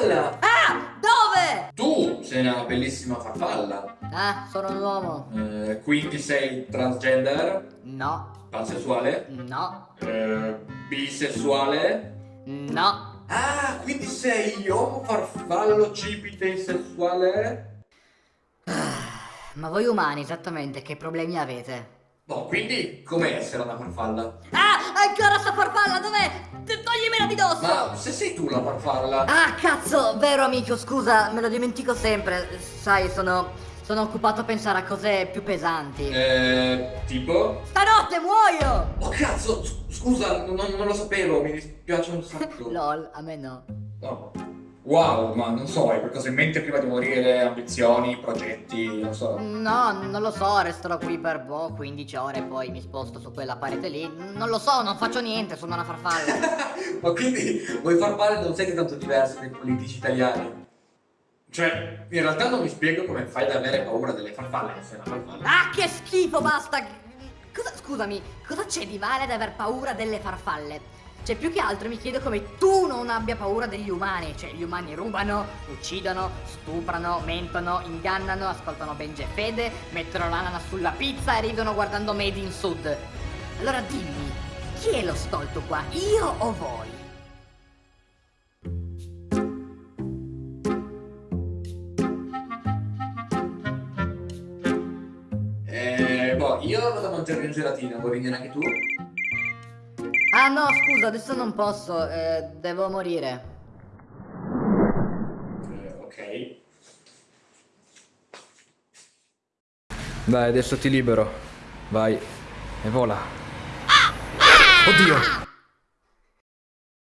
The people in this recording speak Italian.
farfalla! Ah! Dove? Tu sei una bellissima farfalla. Ah, sono un uomo. Eh, quindi sei transgender, No. pansessuale, No. eh, bisessuale. No. Ah, quindi sei uomo farfallo cipite sessuale? Ma voi umani esattamente che problemi avete? No, quindi come essere una farfalla? Ah! Ancora di dosso! Ma se sei tu la farfalla? Ah, cazzo, vero amico, scusa, me lo dimentico sempre. Sai, sono. sono occupato a pensare a cose più pesanti. Eh, tipo? Stanotte muoio! Oh cazzo, scusa, non, non lo sapevo, mi dispiace un sacco. Lol, a me no. No. Wow, ma non so, hai qualcosa in mente prima di morire? Ambizioni, progetti, non so. No, non lo so, resterò qui per boh, 15 ore, poi mi sposto su quella parete lì. Non lo so, non faccio niente, sono una farfalla. ma quindi voi farfalle non siete tanto diversi dai politici italiani? Cioè, in realtà non mi spiego come fai ad avere paura delle farfalle se una farfalla. ah, che schifo, basta! Cosa, scusami, cosa c'è di male ad aver paura delle farfalle? Cioè, più che altro mi chiedo come tu non abbia paura degli umani. Cioè, gli umani rubano, uccidono, stuprano, mentono, ingannano, ascoltano Benji e Fede, mettono l'ananas sulla pizza e ridono guardando Made in Sud. Allora dimmi, chi è lo stolto qua? Io o voi? Eh, boh, io vado a mangiare in gelatina, vuoi venire anche tu? Ah no, scusa, adesso non posso, eh, devo morire. Eh, ok. Dai, adesso ti libero. Vai. E vola. Oddio!